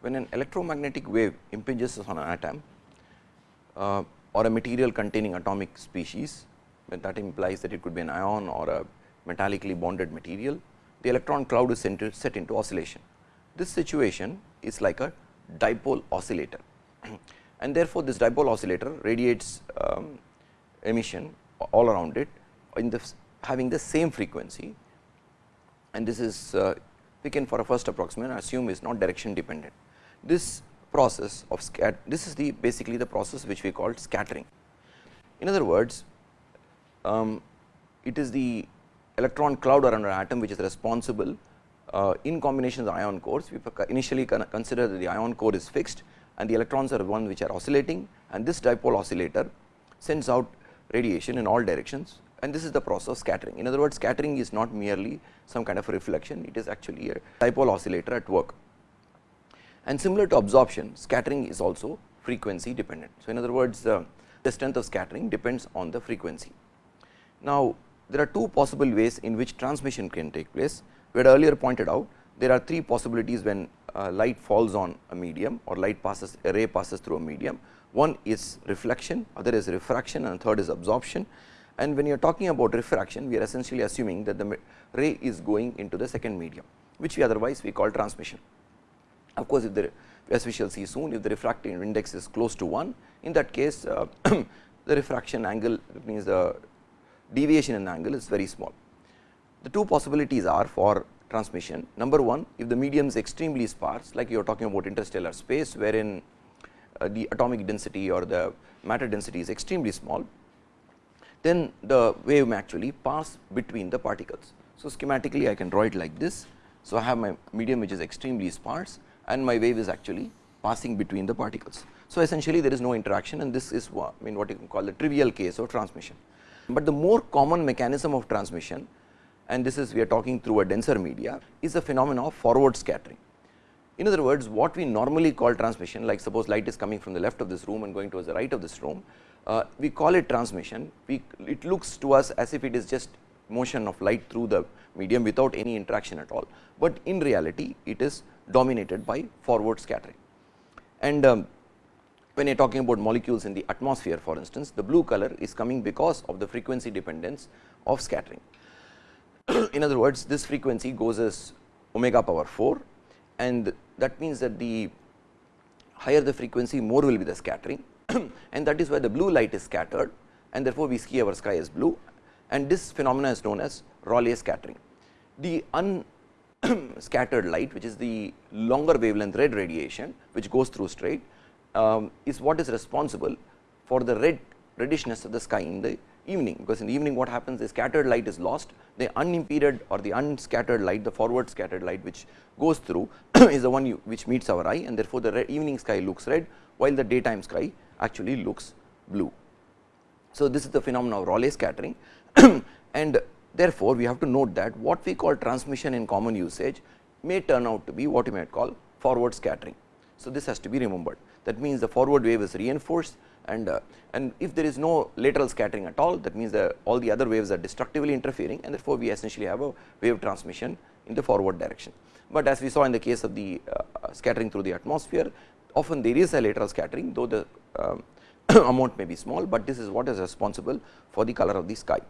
when an electromagnetic wave impinges on an atom uh, or a material containing atomic species, that implies that it could be an ion or a metallically bonded material, the electron cloud is set into oscillation. This situation is like a dipole oscillator and therefore, this dipole oscillator radiates um, emission all around it in the having the same frequency and this is uh, we can for a first approximation assume is not direction dependent. This process of scat this is the basically the process which we called scattering. In other words, um, it is the electron cloud around an atom which is responsible uh, in combination with ion cores. We initially consider that the ion core is fixed and the electrons are one which are oscillating and this dipole oscillator sends out radiation in all directions and this is the process of scattering. In other words, scattering is not merely some kind of reflection, it is actually a dipole oscillator at work. And similar to absorption, scattering is also frequency dependent. So, in other words, uh, the strength of scattering depends on the frequency. Now, there are two possible ways in which transmission can take place. We had earlier pointed out there are three possibilities when uh, light falls on a medium or light passes a ray passes through a medium. One is reflection, other is refraction and third is absorption. And when you are talking about refraction, we are essentially assuming that the ray is going into the second medium, which we otherwise we call transmission. Of course, if the as we shall see soon, if the refractive index is close to 1, in that case uh, the refraction angle means the deviation in angle is very small. The two possibilities are for transmission. Number one, if the medium is extremely sparse, like you are talking about interstellar space, wherein uh, the atomic density or the matter density is extremely small, then the wave may actually pass between the particles. So, schematically I can draw it like this. So, I have my medium which is extremely sparse and my wave is actually passing between the particles. So, essentially there is no interaction and this is what I mean what you can call the trivial case of transmission. But the more common mechanism of transmission and this is we are talking through a denser media is a phenomena of forward scattering. In other words, what we normally call transmission like suppose light is coming from the left of this room and going towards the right of this room, uh, we call it transmission, we, it looks to us as if it is just motion of light through the medium without any interaction at all, but in reality it is dominated by forward scattering. And um, when you are talking about molecules in the atmosphere for instance, the blue color is coming because of the frequency dependence of scattering. in other words, this frequency goes as omega power 4 and that means that the higher the frequency more will be the scattering and that is why the blue light is scattered and therefore, we see our sky as blue and this phenomena is known as Rayleigh scattering. The unscattered light which is the longer wavelength red radiation which goes through straight um, is what is responsible for the red reddishness of the sky in the evening, because in the evening what happens? The scattered light is lost. The unimpeded or the unscattered light the forward scattered light which goes through is the one you, which meets our eye. And therefore, the evening sky looks red while the daytime sky actually looks blue. So, this is the phenomenon of Rayleigh scattering and therefore, we have to note that what we call transmission in common usage may turn out to be what you might call forward scattering. So, this has to be remembered that means the forward wave is reinforced and uh, and if there is no lateral scattering at all that means that all the other waves are destructively interfering and therefore, we essentially have a wave transmission in the forward direction. But as we saw in the case of the uh, scattering through the atmosphere often there is a lateral scattering though the um, amount may be small, but this is what is responsible for the color of the sky.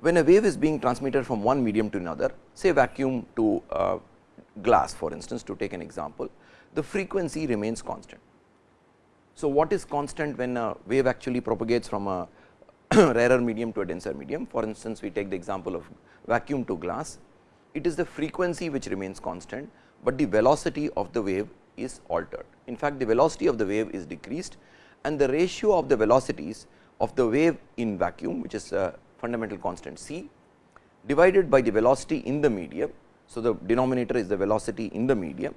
When a wave is being transmitted from one medium to another say vacuum to uh, glass for instance to take an example, the frequency remains constant. So, what is constant when a wave actually propagates from a rarer medium to a denser medium for instance, we take the example of vacuum to glass, it is the frequency which remains constant, but the velocity of the wave is altered. In fact, the velocity of the wave is decreased and the ratio of the velocities of the wave in vacuum which is a fundamental constant c divided by the velocity in the medium. So, the denominator is the velocity in the medium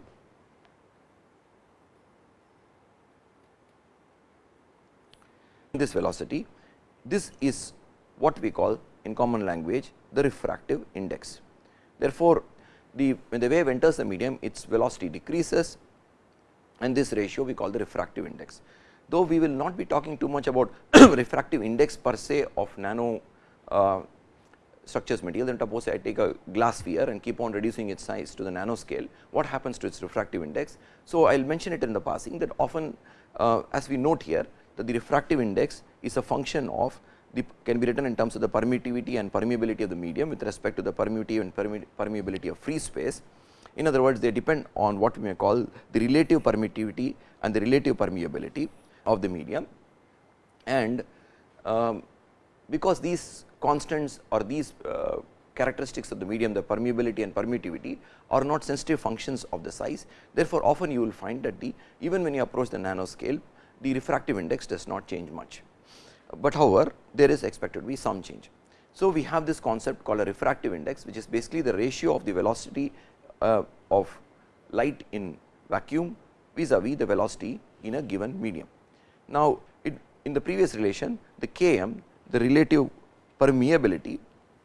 this velocity this is what we call in common language the refractive index. Therefore, the when the wave enters the medium its velocity decreases and this ratio we call the refractive index. Though we will not be talking too much about refractive index per se of nano structures material then suppose I take a glass sphere and keep on reducing its size to the nanoscale what happens to its refractive index. So, I will mention it in the passing that often uh, as we note here that the refractive index is a function of the can be written in terms of the permittivity and permeability of the medium with respect to the permittivity and permeability of free space. In other words, they depend on what we may call the relative permittivity and the relative permeability of the medium and um, because these constants or these uh, characteristics of the medium the permeability and permittivity are not sensitive functions of the size. Therefore, often you will find that the even when you approach the nanoscale the refractive index does not change much, but however, there is expected to be some change. So, we have this concept called a refractive index which is basically the ratio of the velocity uh, of light in vacuum vis-a-vis -vis the velocity in a given medium. Now, it, in the previous relation the Km the relative permeability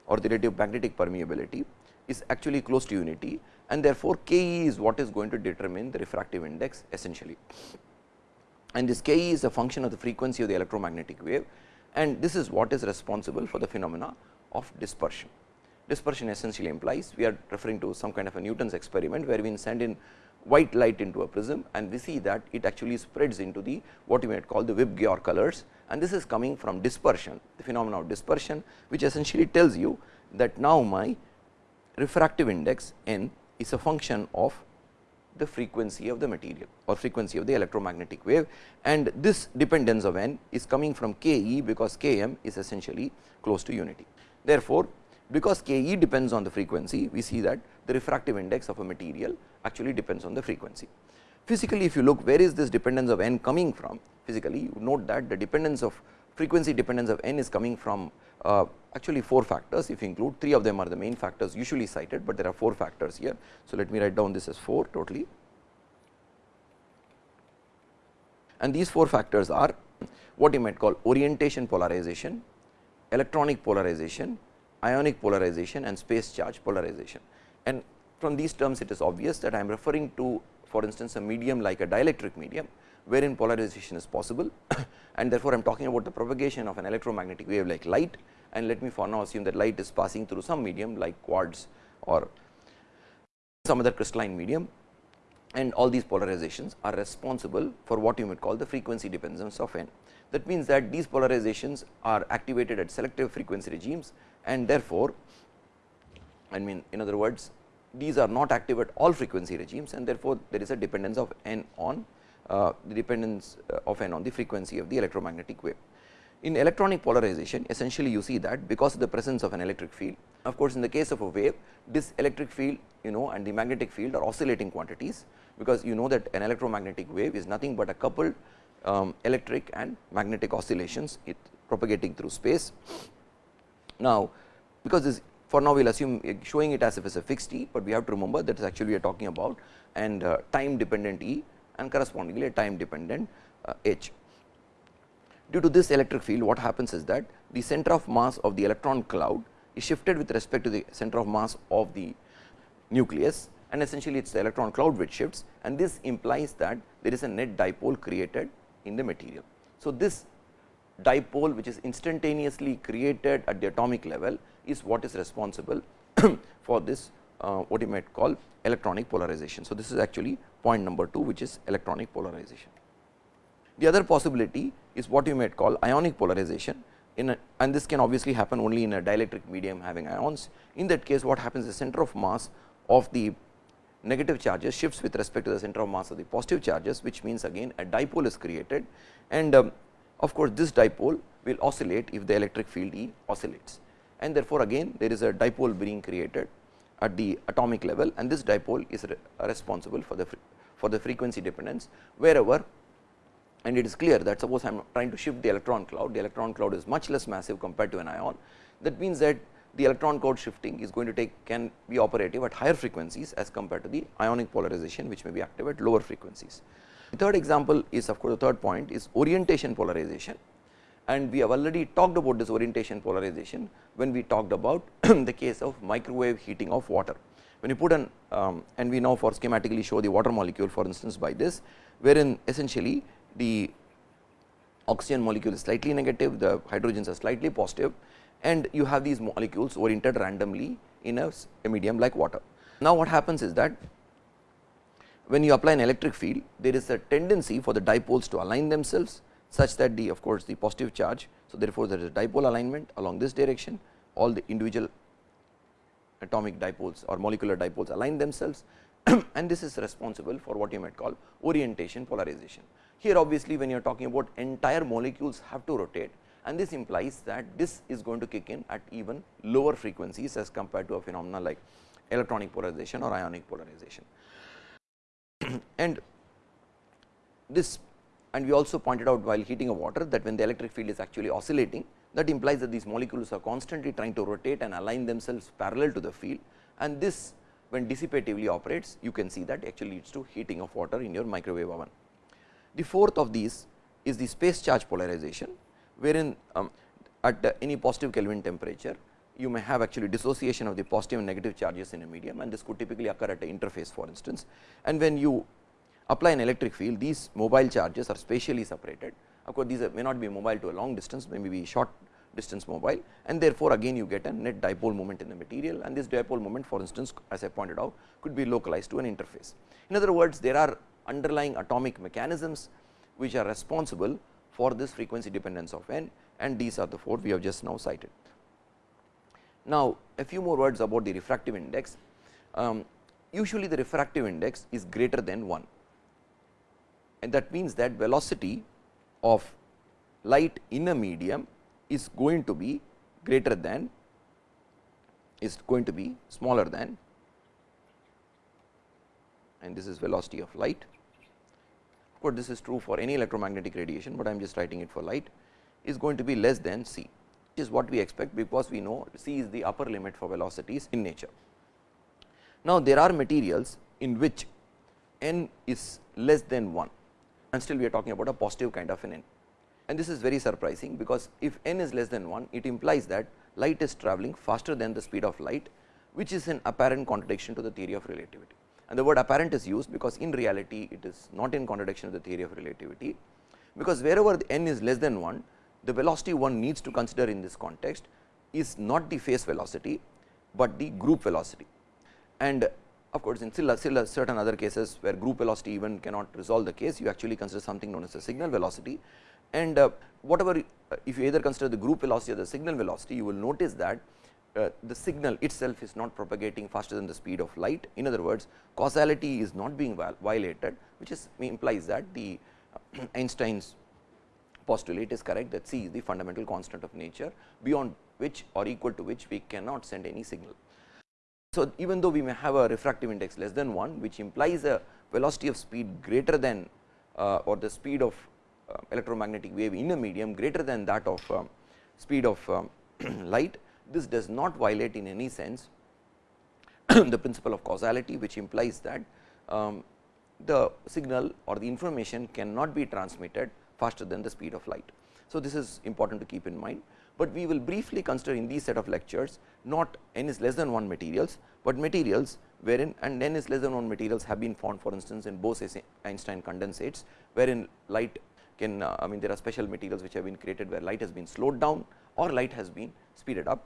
or the relative magnetic permeability is actually close to unity and therefore, Ke is what is going to determine the refractive index essentially. And this Ke is a function of the frequency of the electromagnetic wave and this is what is responsible for the phenomena of dispersion. Dispersion essentially implies we are referring to some kind of a Newton's experiment where we send in white light into a prism and we see that it actually spreads into the what you might call the Vibgyor colors and this is coming from dispersion the phenomena of dispersion which essentially tells you that now my refractive index n is a function of the frequency of the material or frequency of the electromagnetic wave and this dependence of n is coming from Ke because Km is essentially close to unity. Therefore, because Ke depends on the frequency we see that the refractive index of a material actually depends on the frequency. Physically if you look where is this dependence of n coming from physically you note that the dependence of frequency dependence of n is coming from uh, actually 4 factors if you include 3 of them are the main factors usually cited, but there are 4 factors here. So, let me write down this as 4 totally and these 4 factors are what you might call orientation polarization, electronic polarization, ionic polarization and space charge polarization. And from these terms it is obvious that I am referring to for instance, a medium like a dielectric medium wherein polarization is possible. And therefore, I am talking about the propagation of an electromagnetic wave like light. And let me for now assume that light is passing through some medium like quartz or some other crystalline medium. And all these polarizations are responsible for what you might call the frequency dependence of n. That means that these polarizations are activated at selective frequency regimes. And therefore, I mean in other words these are not active at all frequency regimes and therefore, there is a dependence of n on uh, the dependence uh, of n on the frequency of the electromagnetic wave. In electronic polarization essentially you see that because of the presence of an electric field of course, in the case of a wave this electric field you know and the magnetic field are oscillating quantities because you know that an electromagnetic wave is nothing but a coupled um, electric and magnetic oscillations it propagating through space. Now, because this for now we will assume showing it as if it is a fixed E, but we have to remember that is actually we are talking about and uh, time dependent E and correspondingly a time dependent uh, H. Due to this electric field what happens is that the center of mass of the electron cloud is shifted with respect to the center of mass of the nucleus and essentially it is the electron cloud which shifts and this implies that there is a net dipole created in the material. So, this dipole which is instantaneously created at the atomic level is what is responsible for this uh, what you might call electronic polarization. So, this is actually point number 2 which is electronic polarization. The other possibility is what you might call ionic polarization in a, and this can obviously happen only in a dielectric medium having ions. In that case what happens the center of mass of the negative charges shifts with respect to the center of mass of the positive charges which means again a dipole is created and um, of course, this dipole will oscillate if the electric field E oscillates and therefore, again there is a dipole being created at the atomic level and this dipole is re responsible for the for the frequency dependence wherever and it is clear that suppose I am trying to shift the electron cloud, the electron cloud is much less massive compared to an ion. That means that the electron cloud shifting is going to take can be operative at higher frequencies as compared to the ionic polarization which may be active at lower frequencies. The third example is of course, the third point is orientation polarization and we have already talked about this orientation polarization when we talked about the case of microwave heating of water. When you put an um, and we now for schematically show the water molecule for instance by this wherein essentially the oxygen molecule is slightly negative, the hydrogens are slightly positive and you have these molecules oriented randomly in a, a medium like water. Now, what happens is that when you apply an electric field, there is a tendency for the dipoles to align themselves such that the of course, the positive charge. So, therefore, there is a dipole alignment along this direction all the individual atomic dipoles or molecular dipoles align themselves and this is responsible for what you might call orientation polarization. Here obviously, when you are talking about entire molecules have to rotate and this implies that this is going to kick in at even lower frequencies as compared to a phenomena like electronic polarization or ionic polarization. and this and we also pointed out while heating a water that when the electric field is actually oscillating that implies that these molecules are constantly trying to rotate and align themselves parallel to the field and this when dissipatively operates you can see that actually leads to heating of water in your microwave oven. The fourth of these is the space charge polarization wherein um, at uh, any positive Kelvin temperature you may have actually dissociation of the positive and negative charges in a medium and this could typically occur at an interface for instance. And when you apply an electric field these mobile charges are spatially separated of course, these may not be mobile to a long distance maybe be short distance mobile and therefore, again you get a net dipole moment in the material and this dipole moment for instance as I pointed out could be localized to an interface. In other words, there are underlying atomic mechanisms which are responsible for this frequency dependence of n and these are the four we have just now cited. Now, a few more words about the refractive index. Um, usually the refractive index is greater than 1 and that means that velocity of light in a medium is going to be greater than is going to be smaller than and this is velocity of light. Of course, this is true for any electromagnetic radiation, but I am just writing it for light is going to be less than c which is what we expect because we know c is the upper limit for velocities in nature. Now, there are materials in which n is less than 1 and still we are talking about a positive kind of an n. And this is very surprising because if n is less than 1, it implies that light is travelling faster than the speed of light, which is an apparent contradiction to the theory of relativity. And the word apparent is used because in reality it is not in contradiction to the theory of relativity, because wherever the n is less than 1, the velocity one needs to consider in this context is not the phase velocity, but the group velocity. And of course, in still, still certain other cases where group velocity even cannot resolve the case, you actually consider something known as the signal velocity. And uh, whatever uh, if you either consider the group velocity or the signal velocity, you will notice that uh, the signal itself is not propagating faster than the speed of light. In other words, causality is not being violated, which is implies that the uh, Einstein's postulate is correct that c is the fundamental constant of nature beyond which or equal to which we cannot send any signal. So, even though we may have a refractive index less than 1 which implies a velocity of speed greater than uh, or the speed of uh, electromagnetic wave in a medium greater than that of uh, speed of um, light, this does not violate in any sense the principle of causality which implies that um, the signal or the information cannot be transmitted faster than the speed of light. So, this is important to keep in mind but we will briefly consider in these set of lectures not n is less than 1 materials, but materials wherein and n is less than 1 materials have been found for instance in Bose-Einstein condensates wherein light can uh, I mean there are special materials which have been created where light has been slowed down or light has been speeded up.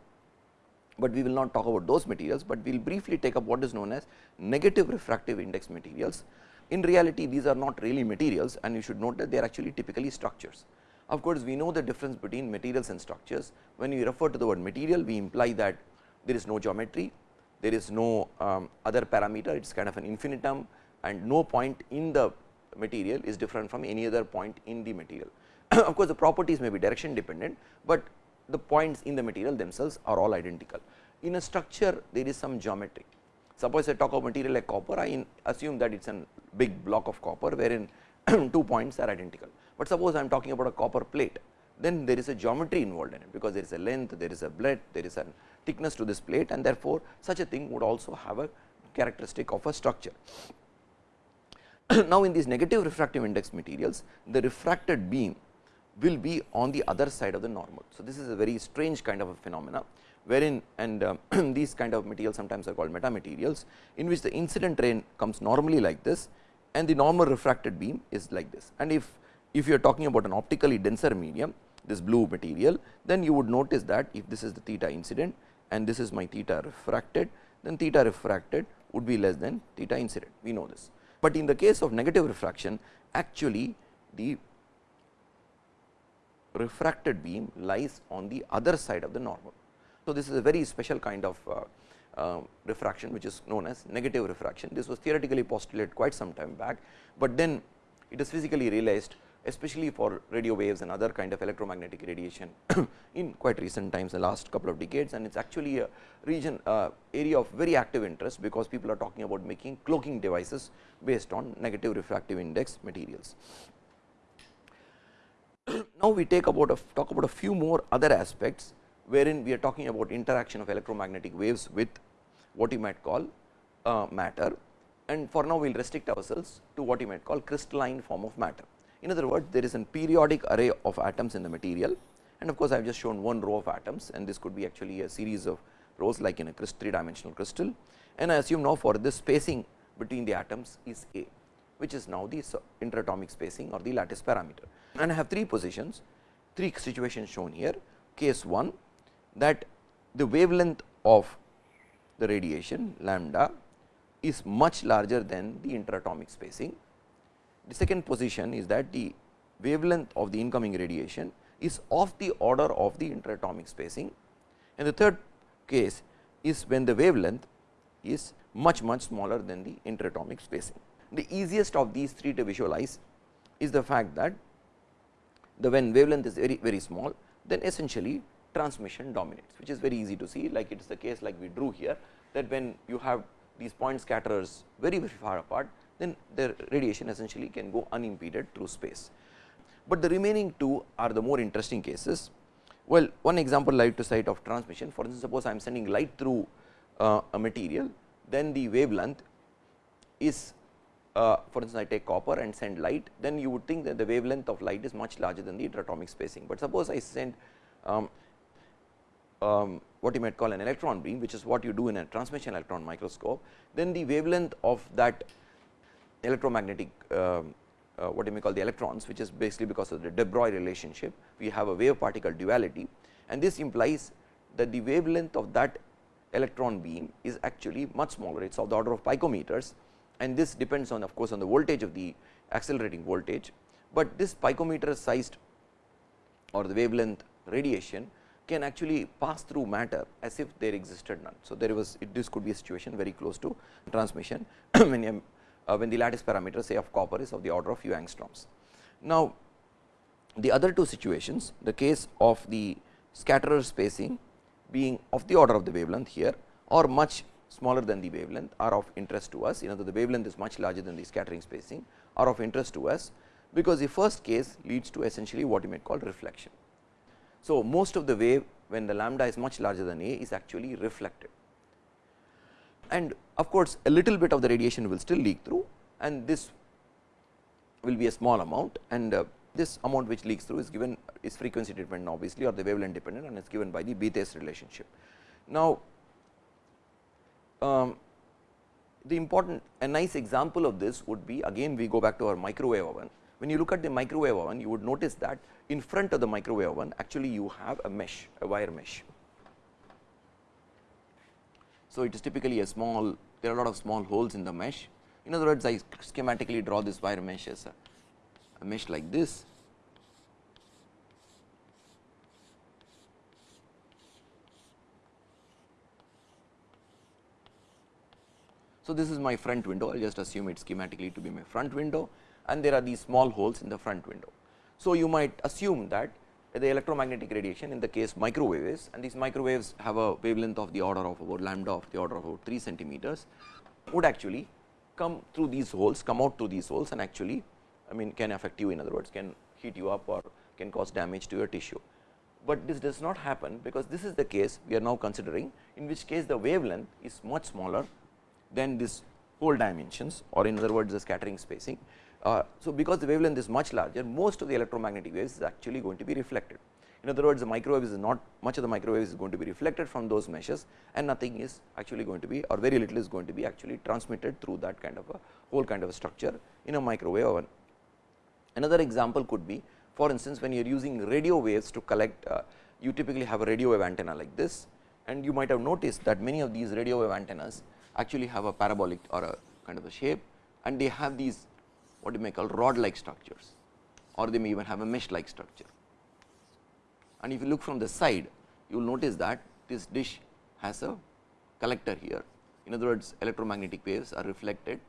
But we will not talk about those materials, but we will briefly take up what is known as negative refractive index materials. In reality these are not really materials and you should note that they are actually typically structures. Of course, we know the difference between materials and structures. When we refer to the word material, we imply that there is no geometry, there is no um, other parameter, it is kind of an infinitum and no point in the material is different from any other point in the material. of course, the properties may be direction dependent, but the points in the material themselves are all identical. In a structure, there is some geometry. Suppose I talk of material like copper, I assume that it is a big block of copper, wherein two points are identical. But suppose I am talking about a copper plate, then there is a geometry involved in it, because there is a length, there is a breadth, there is a thickness to this plate and therefore, such a thing would also have a characteristic of a structure. now, in these negative refractive index materials, the refracted beam will be on the other side of the normal. So, this is a very strange kind of a phenomena, wherein and uh, these kind of materials sometimes are called metamaterials, in which the incident ray comes normally like this and the normal refracted beam is like this. And if if you are talking about an optically denser medium this blue material, then you would notice that if this is the theta incident and this is my theta refracted, then theta refracted would be less than theta incident, we know this. But in the case of negative refraction, actually the refracted beam lies on the other side of the normal. So, this is a very special kind of uh, uh, refraction which is known as negative refraction. This was theoretically postulated quite some time back, but then it is physically realized especially for radio waves and other kind of electromagnetic radiation in quite recent times the last couple of decades and it is actually a region uh, area of very active interest because people are talking about making cloaking devices based on negative refractive index materials. now, we take about a talk about a few more other aspects wherein we are talking about interaction of electromagnetic waves with what you might call uh, matter and for now we will restrict ourselves to what you might call crystalline form of matter. In other words, there is a periodic array of atoms in the material and of course, I have just shown one row of atoms and this could be actually a series of rows like in a three dimensional crystal and I assume now for this spacing between the atoms is A which is now the interatomic spacing or the lattice parameter. And I have three positions, three situations shown here. Case 1 that the wavelength of the radiation lambda is much larger than the interatomic spacing the second position is that the wavelength of the incoming radiation is of the order of the interatomic spacing and the third case is when the wavelength is much much smaller than the interatomic spacing. The easiest of these three to visualize is the fact that the when wavelength is very very small then essentially transmission dominates which is very easy to see like it is the case like we drew here that when you have these point scatterers very very far apart then the radiation essentially can go unimpeded through space. But the remaining two are the more interesting cases. Well, one example light to cite of transmission for instance, suppose I am sending light through uh, a material, then the wavelength is uh, for instance, I take copper and send light, then you would think that the wavelength of light is much larger than the interatomic spacing. But suppose I send um, um, what you might call an electron beam, which is what you do in a transmission electron microscope, then the wavelength of that electromagnetic uh, uh, what you may call the electrons which is basically because of the de Broglie relationship we have a wave particle duality. And this implies that the wavelength of that electron beam is actually much smaller. It is of the order of picometers. And this depends on of course on the voltage of the accelerating voltage, but this picometer sized or the wavelength radiation can actually pass through matter as if there existed none. So, there was this could be a situation very close to transmission when Uh, when the lattice parameter say of copper is of the order of few angstroms. Now, the other two situations the case of the scatterer spacing being of the order of the wavelength here or much smaller than the wavelength are of interest to us. In other the wavelength is much larger than the scattering spacing are of interest to us, because the first case leads to essentially what you might call reflection. So, most of the wave when the lambda is much larger than a is actually reflected and of course, a little bit of the radiation will still leak through and this will be a small amount and uh, this amount which leaks through is given is frequency dependent obviously or the wavelength dependent and it is given by the Bethe relationship. Now, um, the important a nice example of this would be again we go back to our microwave oven. When you look at the microwave oven you would notice that in front of the microwave oven actually you have a mesh a wire mesh so, it is typically a small there are a lot of small holes in the mesh. In other words, I schematically draw this wire mesh as a, a mesh like this. So, this is my front window I will just assume it schematically to be my front window and there are these small holes in the front window. So, you might assume that the electromagnetic radiation in the case microwaves and these microwaves have a wavelength of the order of about lambda of the order of about 3 centimeters would actually come through these holes come out through these holes and actually I mean can affect you in other words can heat you up or can cause damage to your tissue. But this does not happen because this is the case we are now considering in which case the wavelength is much smaller than this hole dimensions or in other words the scattering spacing uh, so, because the wavelength is much larger most of the electromagnetic waves is actually going to be reflected. In other words, the microwave is not much of the microwave is going to be reflected from those meshes and nothing is actually going to be or very little is going to be actually transmitted through that kind of a whole kind of a structure in a microwave oven. Another example could be for instance, when you are using radio waves to collect uh, you typically have a radio wave antenna like this and you might have noticed that many of these radio wave antennas actually have a parabolic or a kind of a shape and they have these what you may call rod like structures or they may even have a mesh like structure. And if you look from the side you will notice that this dish has a collector here. In other words electromagnetic waves are reflected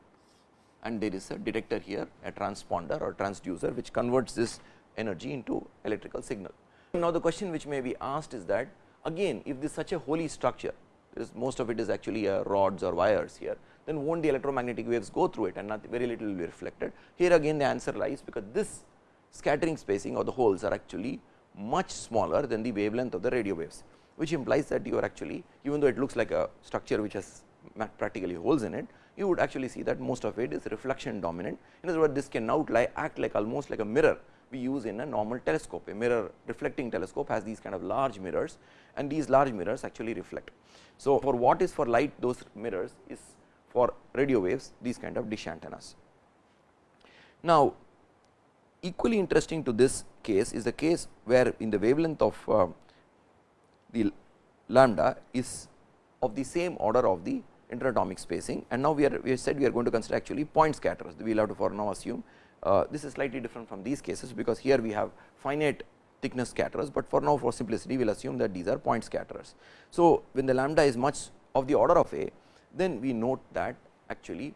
and there is a detector here a transponder or transducer which converts this energy into electrical signal. Now, the question which may be asked is that again if this is such a holey structure most of it is actually uh, rods or wires here then won't the electromagnetic waves go through it and not very little will be reflected. Here again the answer lies because this scattering spacing or the holes are actually much smaller than the wavelength of the radio waves, which implies that you are actually even though it looks like a structure which has practically holes in it, you would actually see that most of it is reflection dominant. In other words, this can now act like almost like a mirror we use in a normal telescope. A mirror reflecting telescope has these kind of large mirrors and these large mirrors actually reflect. So, for what is for light those mirrors is for radio waves these kind of dish antennas. Now, equally interesting to this case is the case where in the wavelength of uh, the lambda is of the same order of the interatomic spacing and now we are we said we are going to consider actually point scatterers we will have to for now assume uh, this is slightly different from these cases because here we have finite thickness scatterers, but for now for simplicity we will assume that these are point scatterers. So, when the lambda is much of the order of a then we note that actually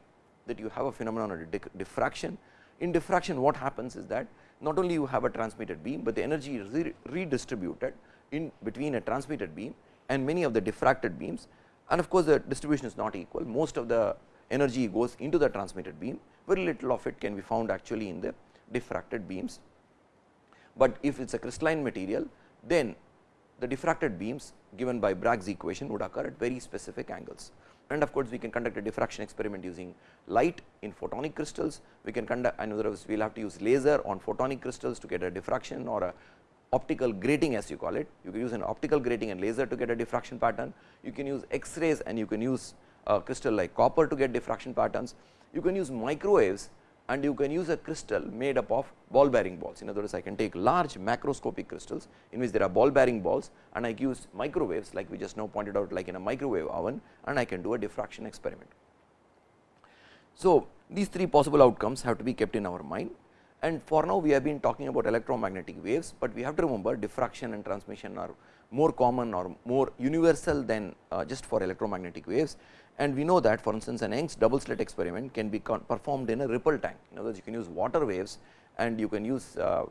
that you have a phenomenon of diffraction. In diffraction what happens is that not only you have a transmitted beam, but the energy is re redistributed in between a transmitted beam and many of the diffracted beams and of course, the distribution is not equal most of the energy goes into the transmitted beam very little of it can be found actually in the diffracted beams. But if it is a crystalline material then the diffracted beams given by Bragg's equation would occur at very specific angles. And of course, we can conduct a diffraction experiment using light in photonic crystals. We can conduct in other words we will have to use laser on photonic crystals to get a diffraction or a optical grating as you call it. You can use an optical grating and laser to get a diffraction pattern. You can use X-rays and you can use a crystal like copper to get diffraction patterns you can use microwaves and you can use a crystal made up of ball bearing balls. In other words, I can take large macroscopic crystals in which there are ball bearing balls and I use microwaves like we just now pointed out like in a microwave oven and I can do a diffraction experiment. So, these three possible outcomes have to be kept in our mind and for now we have been talking about electromagnetic waves, but we have to remember diffraction and transmission are more common or more universal than uh, just for electromagnetic waves and we know that for instance, an Young's double slit experiment can be performed in a ripple tank. In other words, you can use water waves and you can use uh,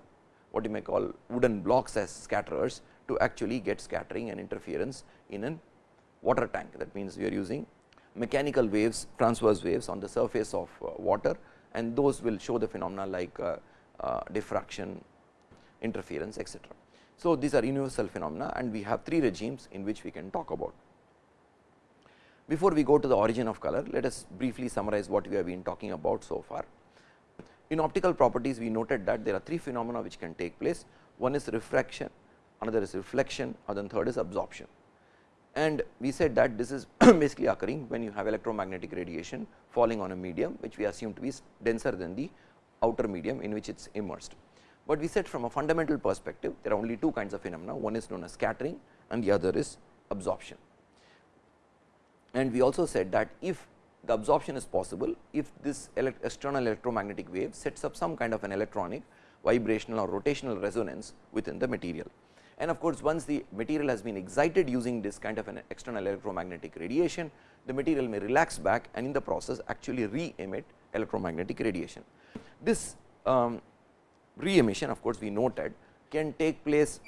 what you may call wooden blocks as scatterers to actually get scattering and interference in a water tank. That means, we are using mechanical waves, transverse waves on the surface of uh, water and those will show the phenomena like uh, uh diffraction, interference etc. So, these are universal phenomena and we have three regimes in which we can talk about. Before we go to the origin of color, let us briefly summarize what we have been talking about so far. In optical properties, we noted that there are three phenomena which can take place. One is refraction, another is reflection, and then third is absorption. And we said that this is basically occurring when you have electromagnetic radiation falling on a medium, which we assume to be denser than the outer medium in which it is immersed. But we said from a fundamental perspective, there are only two kinds of phenomena, one is known as scattering and the other is absorption. And we also said that if the absorption is possible, if this elect external electromagnetic wave sets up some kind of an electronic vibrational or rotational resonance within the material. And of course, once the material has been excited using this kind of an external electromagnetic radiation, the material may relax back and in the process actually re-emit electromagnetic radiation. This um, re-emission of course, we noted can take place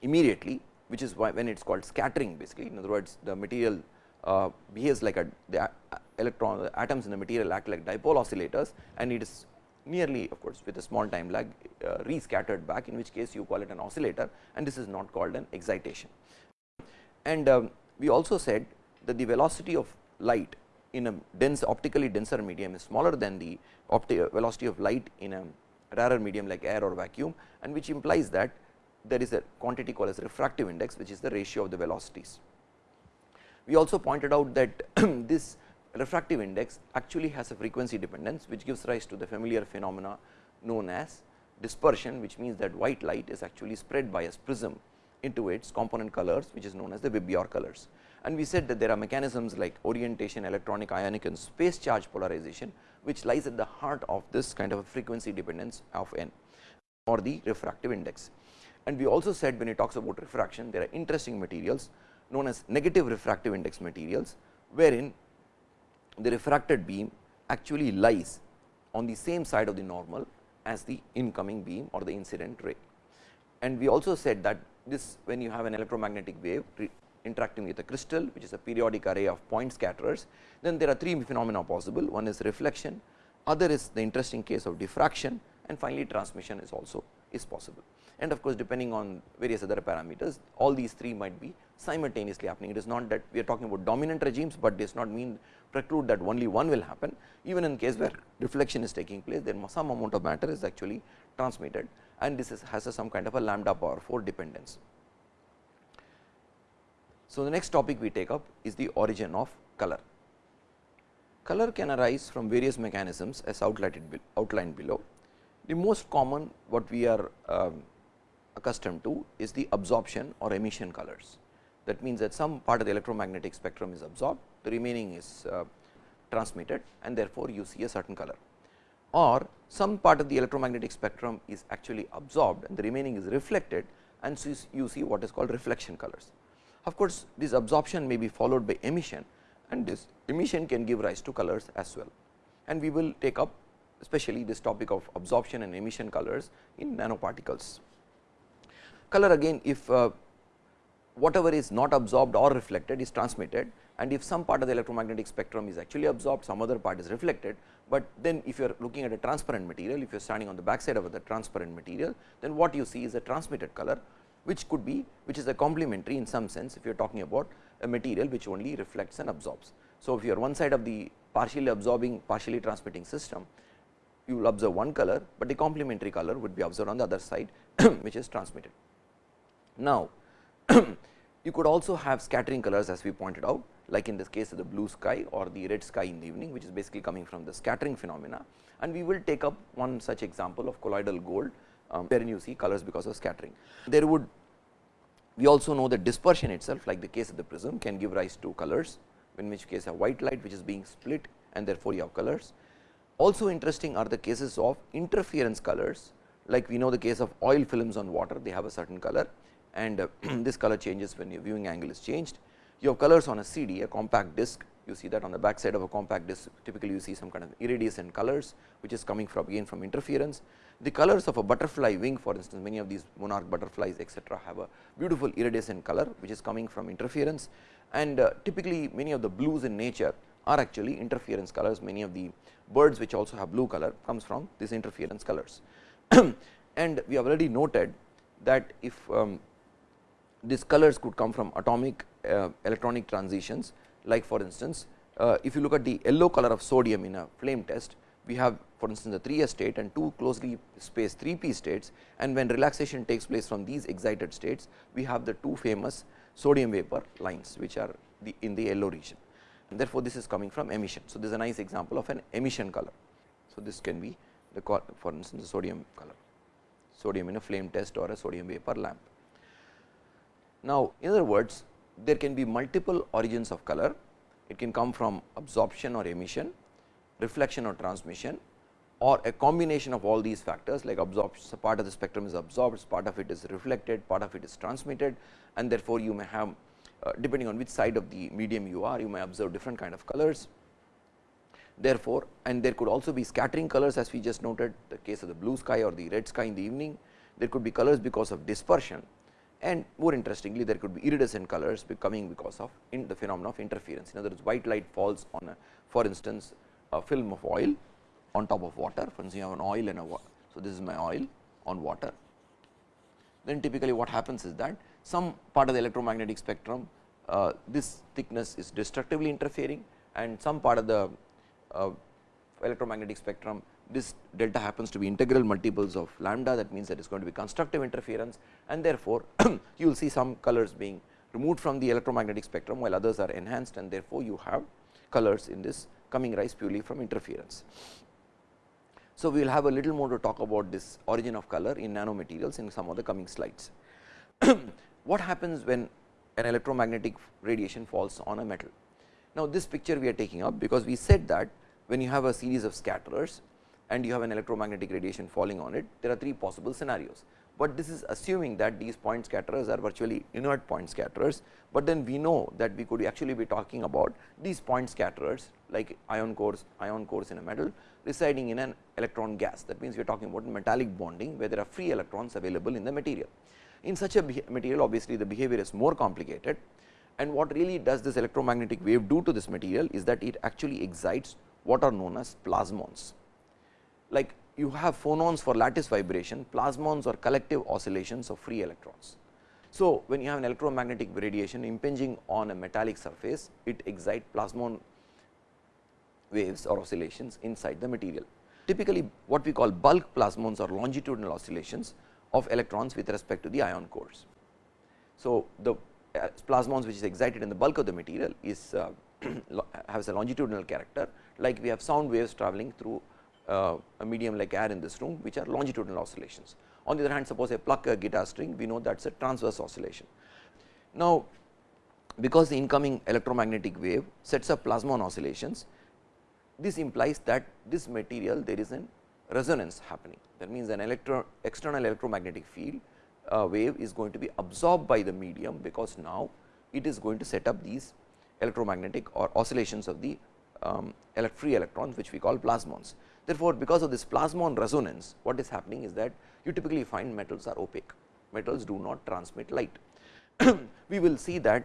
immediately which is why when it is called scattering basically in other words the material uh, behaves like a the electron the atoms in the material act like dipole oscillators and it is nearly of course with a small time lag uh, rescattered back in which case you call it an oscillator and this is not called an excitation. And um, we also said that the velocity of light in a dense optically denser medium is smaller than the velocity of light in a rarer medium like air or vacuum and which implies that there is a quantity called as refractive index which is the ratio of the velocities. We also pointed out that this refractive index actually has a frequency dependence which gives rise to the familiar phenomena known as dispersion which means that white light is actually spread by a prism into its component colors which is known as the Vibgyor colors. And we said that there are mechanisms like orientation, electronic, ionic and space charge polarization which lies at the heart of this kind of frequency dependence of n or the refractive index. And we also said when it talks about refraction there are interesting materials known as negative refractive index materials wherein the refracted beam actually lies on the same side of the normal as the incoming beam or the incident ray. And we also said that this when you have an electromagnetic wave interacting with a crystal which is a periodic array of point scatterers, then there are three phenomena possible one is reflection, other is the interesting case of diffraction and finally transmission is also is possible. And of course, depending on various other parameters all these three might be simultaneously happening. It is not that we are talking about dominant regimes, but does not mean preclude that only one will happen even in case where reflection is taking place then some amount of matter is actually transmitted and this is has a some kind of a lambda power 4 dependence. So, the next topic we take up is the origin of color. Color can arise from various mechanisms as outlined, below. The most common what we are um, accustomed to is the absorption or emission colors. That means, that some part of the electromagnetic spectrum is absorbed, the remaining is uh, transmitted and therefore, you see a certain color or some part of the electromagnetic spectrum is actually absorbed and the remaining is reflected and so you see what is called reflection colors. Of course, this absorption may be followed by emission and this emission can give rise to colors as well. And we will take up especially this topic of absorption and emission colors in nanoparticles. Color again if uh, whatever is not absorbed or reflected is transmitted and if some part of the electromagnetic spectrum is actually absorbed some other part is reflected, but then if you are looking at a transparent material if you are standing on the back side of the transparent material then what you see is a transmitted color which could be which is a complementary in some sense if you are talking about a material which only reflects and absorbs. So, if you are one side of the partially absorbing partially transmitting system you will observe one color, but the complementary color would be observed on the other side which is transmitted. Now, you could also have scattering colors as we pointed out like in this case of the blue sky or the red sky in the evening which is basically coming from the scattering phenomena and we will take up one such example of colloidal gold um, wherein you see colors because of scattering. There would we also know that dispersion itself like the case of the prism can give rise to colors in which case a white light which is being split and therefore, you have colors. Also interesting are the cases of interference colors like we know the case of oil films on water they have a certain color and uh, this color changes when your viewing angle is changed. You have colors on a CD a compact disc you see that on the back side of a compact disc typically you see some kind of iridescent colors which is coming from again from interference the colors of a butterfly wing for instance, many of these monarch butterflies etcetera have a beautiful iridescent color which is coming from interference and uh, typically many of the blues in nature are actually interference colors. Many of the birds which also have blue color comes from these interference colors. and we have already noted that if um, these colors could come from atomic uh, electronic transitions like for instance, uh, if you look at the yellow color of sodium in a flame test, we have for instance, the 3 S state and two closely spaced 3 P states and when relaxation takes place from these excited states, we have the two famous sodium vapor lines which are the in the yellow region and therefore, this is coming from emission. So, this is a nice example of an emission color. So, this can be the for instance, the sodium color, sodium in a flame test or a sodium vapor lamp. Now, in other words, there can be multiple origins of color. It can come from absorption or emission, reflection or transmission or a combination of all these factors like absorption part of the spectrum is absorbed, part of it is reflected, part of it is transmitted and therefore, you may have uh, depending on which side of the medium you are you may observe different kind of colors. Therefore, and there could also be scattering colors as we just noted the case of the blue sky or the red sky in the evening. There could be colors because of dispersion and more interestingly there could be iridescent colors becoming because of in the phenomenon of interference. In other words, white light falls on a for instance, a film of oil on top of water for instance, you have an oil and a water. So, this is my oil on water. Then typically what happens is that some part of the electromagnetic spectrum uh, this thickness is destructively interfering and some part of the uh, electromagnetic spectrum this delta happens to be integral multiples of lambda that means that it is going to be constructive interference and therefore, you will see some colors being removed from the electromagnetic spectrum while others are enhanced and therefore, you have colors in this coming rise purely from interference. So, we will have a little more to talk about this origin of color in nanomaterials in some of the coming slides. what happens when an electromagnetic radiation falls on a metal? Now, this picture we are taking up because we said that when you have a series of scatterers and you have an electromagnetic radiation falling on it, there are three possible scenarios. But this is assuming that these point scatterers are virtually inert point scatterers, but then we know that we could actually be talking about these point scatterers like ion cores, ion cores in a metal residing in an electron gas. That means, we are talking about metallic bonding where there are free electrons available in the material. In such a material obviously, the behavior is more complicated and what really does this electromagnetic wave do to this material is that it actually excites what are known as plasmons. Like you have phonons for lattice vibration, plasmons are collective oscillations of free electrons. So, when you have an electromagnetic radiation impinging on a metallic surface, it excites plasmon waves or oscillations inside the material. Typically, what we call bulk plasmons or longitudinal oscillations of electrons with respect to the ion cores. So, the uh, plasmons which is excited in the bulk of the material is uh, has a longitudinal character like we have sound waves traveling through uh, a medium like air in this room which are longitudinal oscillations. On the other hand suppose I pluck a guitar string we know that is a transverse oscillation. Now, because the incoming electromagnetic wave sets up plasmon oscillations this implies that this material there is an resonance happening that means an electro external electromagnetic field uh, wave is going to be absorbed by the medium because now it is going to set up these electromagnetic or oscillations of the um, free electrons which we call plasmons. Therefore, because of this plasmon resonance what is happening is that you typically find metals are opaque, metals do not transmit light. we will see that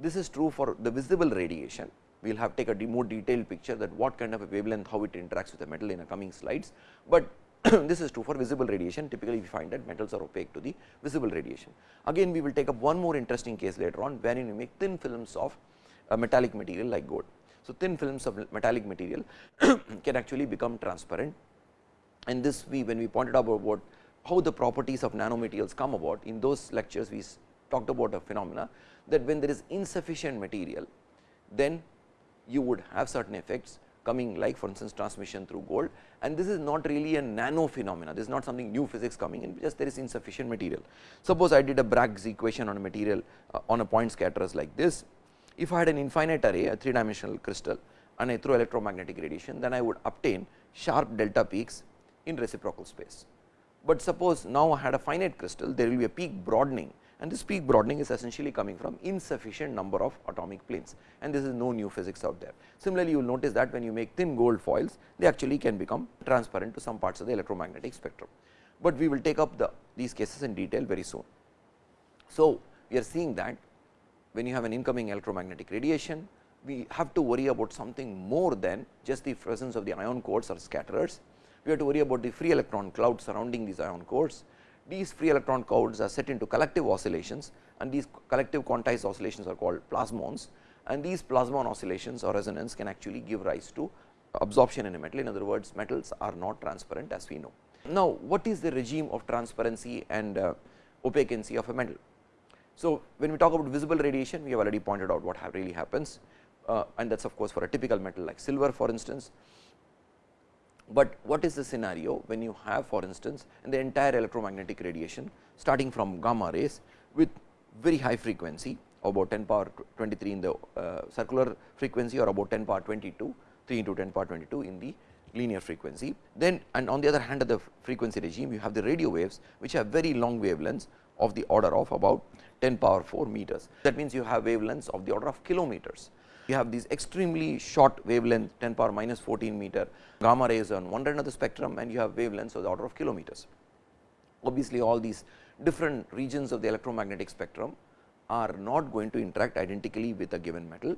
this is true for the visible radiation, we will have take a more detailed picture that what kind of a wavelength, how it interacts with the metal in a coming slides, but this is true for visible radiation typically we find that metals are opaque to the visible radiation. Again we will take up one more interesting case later on wherein we make thin films of a metallic material like gold. So, thin films of metallic material can actually become transparent. And this we when we pointed out about how the properties of nanomaterials come about in those lectures we talked about a phenomena that when there is insufficient material then you would have certain effects coming like for instance transmission through gold. And this is not really a nano phenomena. This is not something new physics coming in just there is insufficient material. Suppose I did a Bragg's equation on a material uh, on a point scatterers like this if I had an infinite array a 3 dimensional crystal and I throw electromagnetic radiation then I would obtain sharp delta peaks in reciprocal space. But suppose now I had a finite crystal there will be a peak broadening and this peak broadening is essentially coming from insufficient number of atomic planes and this is no new physics out there. Similarly, you will notice that when you make thin gold foils they actually can become transparent to some parts of the electromagnetic spectrum, but we will take up the these cases in detail very soon. So, we are seeing that when you have an incoming electromagnetic radiation, we have to worry about something more than just the presence of the ion cores or scatterers. We have to worry about the free electron cloud surrounding these ion cores. These free electron clouds are set into collective oscillations and these collective quantized oscillations are called plasmons and these plasmon oscillations or resonance can actually give rise to absorption in a metal. In other words, metals are not transparent as we know. Now, what is the regime of transparency and uh, opaquency of a metal? So, when we talk about visible radiation we have already pointed out what really happens uh, and that is of course, for a typical metal like silver for instance. But what is the scenario when you have for instance in the entire electromagnetic radiation starting from gamma rays with very high frequency about 10 power 23 in the uh, circular frequency or about 10 power 22 3 into 10 power 22 in the linear frequency. Then and on the other hand of the frequency regime you have the radio waves which have very long wavelengths of the order of about 10 power 4 meters. That means, you have wavelengths of the order of kilometers. You have these extremely short wavelength 10 power minus 14 meter gamma rays on one end of the spectrum and you have wavelengths of the order of kilometers. Obviously, all these different regions of the electromagnetic spectrum are not going to interact identically with a given metal.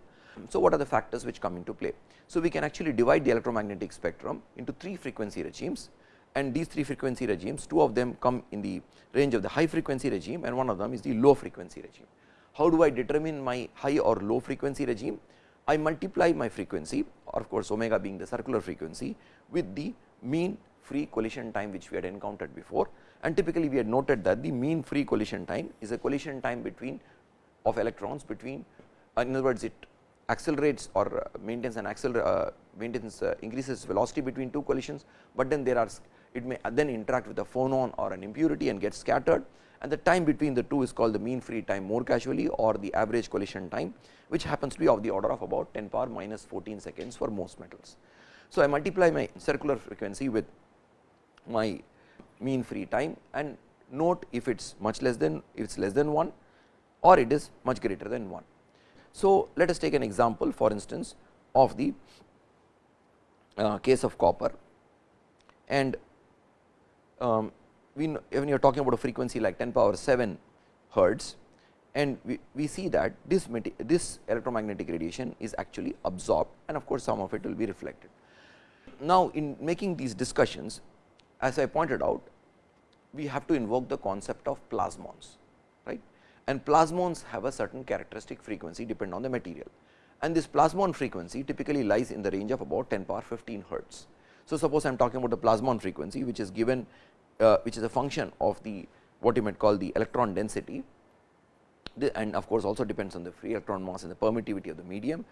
So, what are the factors which come into play? So, we can actually divide the electromagnetic spectrum into three frequency regimes and these three frequency regimes two of them come in the range of the high frequency regime and one of them is the low frequency regime. How do I determine my high or low frequency regime? I multiply my frequency or of course, omega being the circular frequency with the mean free collision time which we had encountered before and typically we had noted that the mean free collision time is a collision time between of electrons between uh, in other words it accelerates or uh, maintains an acceler uh, maintains uh, increases velocity between two collisions, but then there are it may then interact with a phonon or an impurity and get scattered and the time between the two is called the mean free time more casually or the average collision time which happens to be of the order of about 10 power minus 14 seconds for most metals. So, I multiply my circular frequency with my mean free time and note if it is much less than if it is less than 1 or it is much greater than 1. So, let us take an example for instance of the uh, case of copper and um, we when you are talking about a frequency like 10 power 7 hertz and we, we see that this this electromagnetic radiation is actually absorbed and of course, some of it will be reflected. Now, in making these discussions as I pointed out we have to invoke the concept of plasmons right and plasmons have a certain characteristic frequency depend on the material and this plasmon frequency typically lies in the range of about 10 power 15 hertz. So, suppose I am talking about the plasmon frequency which is given uh, which is a function of the what you might call the electron density the, and of course, also depends on the free electron mass and the permittivity of the medium.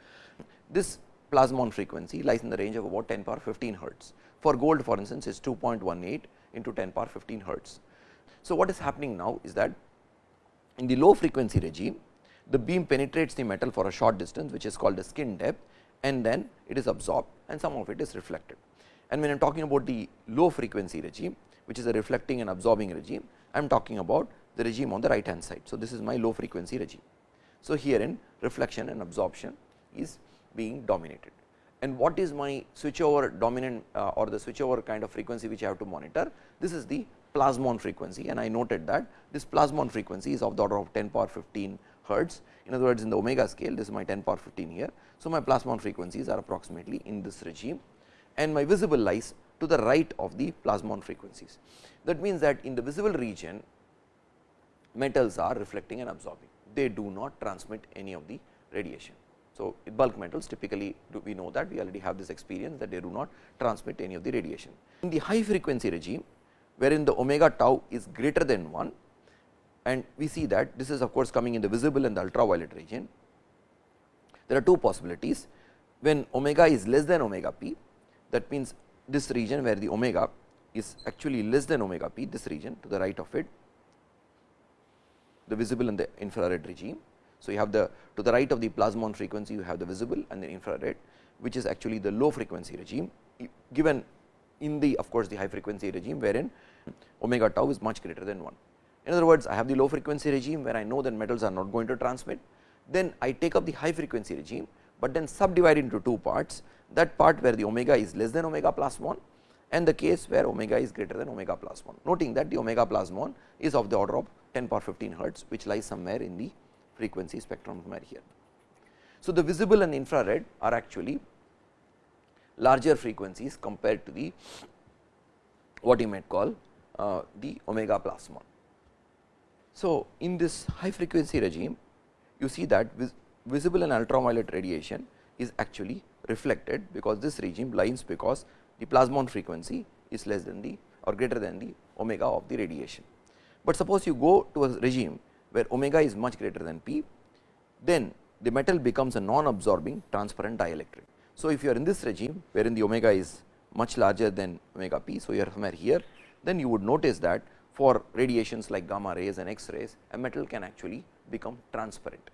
This plasmon frequency lies in the range of about 10 power 15 hertz. For gold for instance, is 2.18 into 10 power 15 hertz. So, what is happening now is that in the low frequency regime, the beam penetrates the metal for a short distance which is called the skin depth and then it is absorbed and some of it is reflected. And when I am talking about the low frequency regime, which is a reflecting and absorbing regime, I am talking about the regime on the right hand side. So, this is my low frequency regime. So, herein reflection and absorption is being dominated and what is my switchover dominant uh, or the switchover kind of frequency which I have to monitor. This is the plasmon frequency and I noted that this plasmon frequency is of the order of 10 power 15 hertz. In other words, in the omega scale this is my 10 power 15 here. So, my plasmon frequencies are approximately in this regime and my visible lies to the right of the plasmon frequencies. That means that in the visible region metals are reflecting and absorbing, they do not transmit any of the radiation. So, bulk metals typically do we know that we already have this experience that they do not transmit any of the radiation. In the high frequency regime wherein the omega tau is greater than 1 and we see that this is of course coming in the visible and the ultraviolet region. There are two possibilities when omega is less than omega p that means this region where the omega is actually less than omega p this region to the right of it the visible and the infrared regime. So, you have the to the right of the plasmon frequency you have the visible and the infrared which is actually the low frequency regime given in the of course, the high frequency regime wherein omega tau is much greater than 1. In other words, I have the low frequency regime where I know that metals are not going to transmit, then I take up the high frequency regime, but then subdivide into two parts that part where the omega is less than omega plus 1 and the case where omega is greater than omega plus 1, noting that the omega plus 1 is of the order of 10 power 15 hertz which lies somewhere in the frequency spectrum somewhere here. So, the visible and infrared are actually larger frequencies compared to the what you might call uh, the omega plus 1. So, in this high frequency regime you see that visible and ultraviolet radiation is actually reflected because this regime lies because the plasmon frequency is less than the or greater than the omega of the radiation. But suppose you go to a regime where omega is much greater than p, then the metal becomes a non absorbing transparent dielectric. So, if you are in this regime wherein the omega is much larger than omega p, so you are somewhere here, then you would notice that for radiations like gamma rays and X rays, a metal can actually become transparent.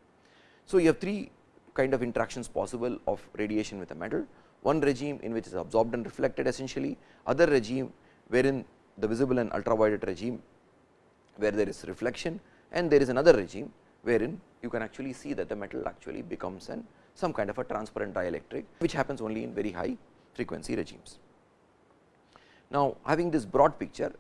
So, you have three kind of interactions possible of radiation with a metal. One regime in which is absorbed and reflected essentially, other regime wherein the visible and ultraviolet regime where there is reflection and there is another regime wherein you can actually see that the metal actually becomes an some kind of a transparent dielectric which happens only in very high frequency regimes. Now, having this broad picture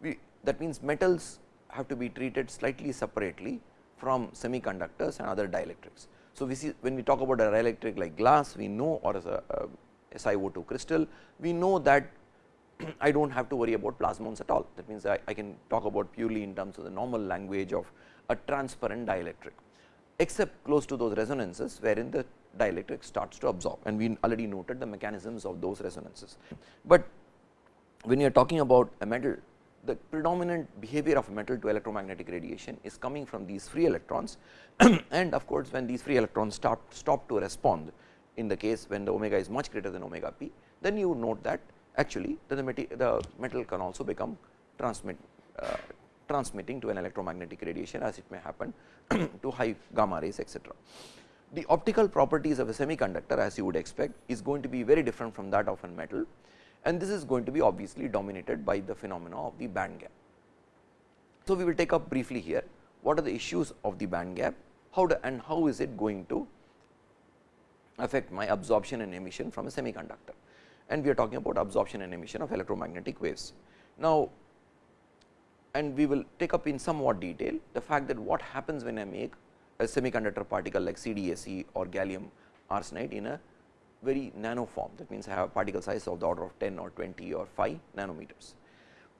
we that means metals have to be treated slightly separately from semiconductors and other dielectrics. So, we see when we talk about a dielectric like glass we know or as a, a SiO2 crystal we know that I do not have to worry about plasmons at all. That means, I, I, can talk about purely in terms of the normal language of a transparent dielectric, except close to those resonances wherein the dielectric starts to absorb and we already noted the mechanisms of those resonances. But when you are talking about a metal the predominant behavior of metal to electromagnetic radiation is coming from these free electrons and of course, when these free electrons stop stop to respond in the case when the omega is much greater than omega p, then you note that actually the, the metal can also become transmit uh, transmitting to an electromagnetic radiation as it may happen to high gamma rays etcetera. The optical properties of a semiconductor as you would expect is going to be very different from that of a metal and this is going to be obviously dominated by the phenomena of the band gap. So, we will take up briefly here what are the issues of the band gap, how and how is it going to affect my absorption and emission from a semiconductor and we are talking about absorption and emission of electromagnetic waves. Now, and we will take up in somewhat detail the fact that what happens when I make a semiconductor particle like CDSE or gallium arsenide in a very nano form that means I have a particle size of the order of 10 or 20 or 5 nanometers.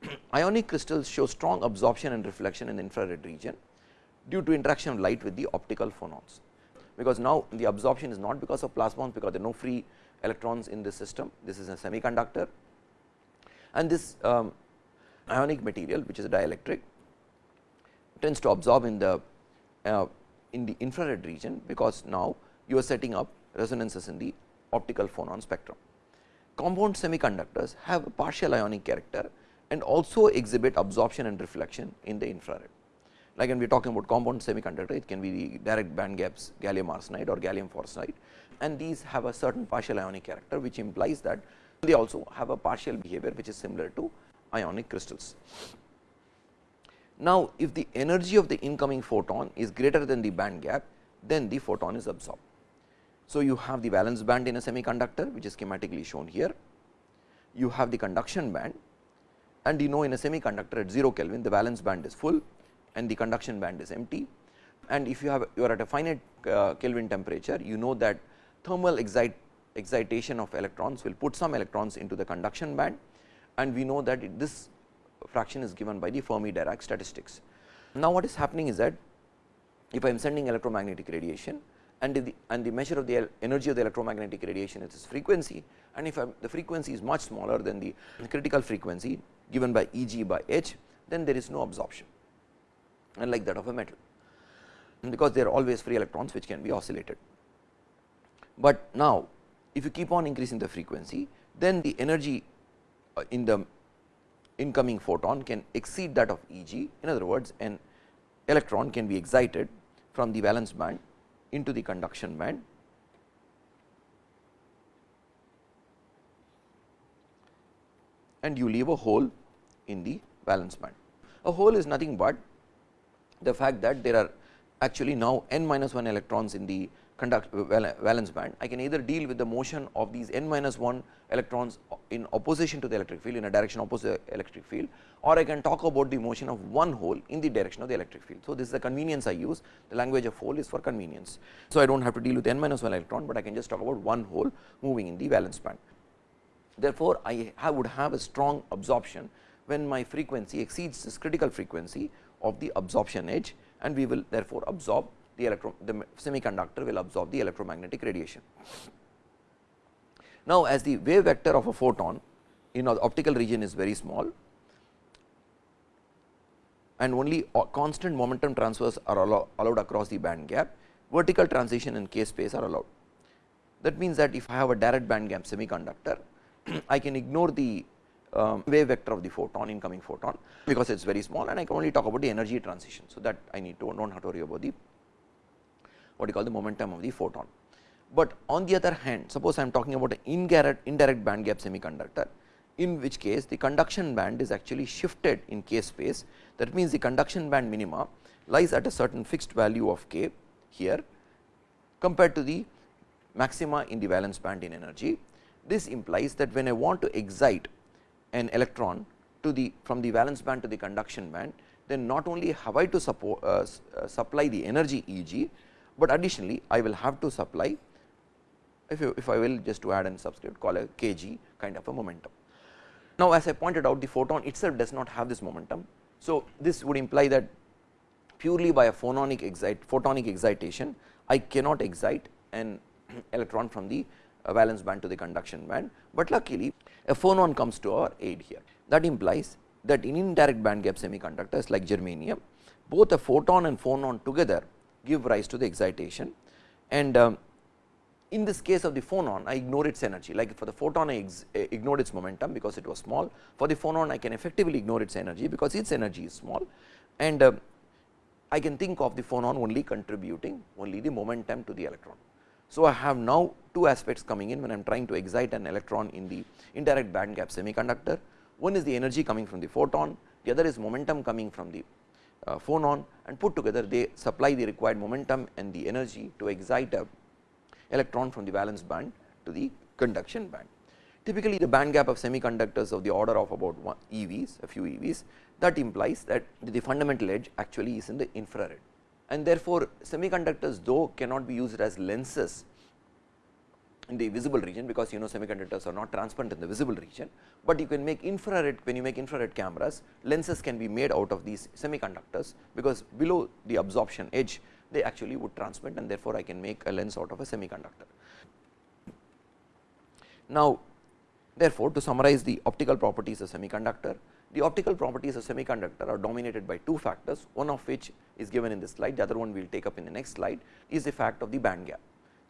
Ionic crystals show strong absorption and reflection in the infrared region due to interaction of light with the optical phonons, because now the absorption is not because of plasmons because there are no free electrons in this system. This is a semiconductor and this um, ionic material which is a dielectric tends to absorb in the uh, in the infrared region, because now you are setting up resonances in the optical phonon spectrum. Compound semiconductors have a partial ionic character and also exhibit absorption and reflection in the infrared. Like when we are talking about compound semiconductor, it can be direct band gaps gallium arsenide or gallium phosphide and these have a certain partial ionic character, which implies that they also have a partial behavior, which is similar to ionic crystals. Now, if the energy of the incoming photon is greater than the band gap, then the photon is absorbed. So, you have the valence band in a semiconductor which is schematically shown here. You have the conduction band and you know in a semiconductor at 0 Kelvin the valence band is full and the conduction band is empty. And if you have you are at a finite uh, Kelvin temperature, you know that thermal excite, excitation of electrons will put some electrons into the conduction band and we know that it, this fraction is given by the Fermi Dirac statistics. Now, what is happening is that if I am sending electromagnetic radiation and the, and the measure of the energy of the electromagnetic radiation is its frequency and if the frequency is much smaller than the critical frequency given by E g by h, then there is no absorption unlike that of a metal because there are always free electrons which can be oscillated. But now, if you keep on increasing the frequency, then the energy uh, in the incoming photon can exceed that of E g. In other words, an electron can be excited from the valence band into the conduction band and you leave a hole in the valence band. A hole is nothing but the fact that there are actually now n minus 1 electrons in the conduct valence band, I can either deal with the motion of these n minus 1 electrons in opposition to the electric field in a direction opposite the electric field or I can talk about the motion of one hole in the direction of the electric field. So, this is the convenience I use the language of hole is for convenience. So, I do not have to deal with n minus 1 electron, but I can just talk about one hole moving in the valence band. Therefore, I have would have a strong absorption when my frequency exceeds this critical frequency of the absorption edge and we will therefore absorb the the semiconductor will absorb the electromagnetic radiation. Now, as the wave vector of a photon in the optical region is very small and only constant momentum transfers are allow, allowed across the band gap, vertical transition in k space are allowed. That means that if I have a direct band gap semiconductor, I can ignore the um, wave vector of the photon incoming photon, because it is very small and I can only talk about the energy transition. So, that I need to do not have to worry about the what you call the momentum of the photon. But on the other hand, suppose I am talking about an indirect, indirect band gap semiconductor, in which case the conduction band is actually shifted in k space. That means, the conduction band minima lies at a certain fixed value of k here compared to the maxima in the valence band in energy. This implies that when I want to excite an electron to the from the valence band to the conduction band, then not only have I to support, uh, uh, supply the energy E g, but additionally I will have to supply if, you, if I will just to add an subscript call a k g kind of a momentum. Now, as I pointed out the photon itself does not have this momentum. So, this would imply that purely by a phononic excite photonic excitation I cannot excite an electron from the uh, valence band to the conduction band, but luckily a phonon comes to our aid here. That implies that in indirect band gap semiconductors like germanium, both a photon and phonon together give rise to the excitation. And um, in this case of the phonon I ignore its energy. Like for the photon I ignored its momentum because it was small. For the phonon I can effectively ignore its energy because its energy is small. And uh, I can think of the phonon only contributing only the momentum to the electron. So, I have now two aspects coming in when I am trying to excite an electron in the indirect band gap semiconductor. One is the energy coming from the photon, the other is momentum coming from the uh, phonon and put together they supply the required momentum and the energy to excite a electron from the valence band to the conduction band. Typically, the band gap of semiconductors of the order of about EVs, a few EVs that implies that the fundamental edge actually is in the infrared and therefore, semiconductors though cannot be used as lenses in the visible region because you know semiconductors are not transparent in the visible region, but you can make infrared when you make infrared cameras lenses can be made out of these semiconductors because below the absorption edge they actually would transmit and therefore, I can make a lens out of a semiconductor. Now, therefore, to summarize the optical properties of semiconductor, the optical properties of semiconductor are dominated by two factors, one of which is given in this slide, the other one we will take up in the next slide is the fact of the band gap.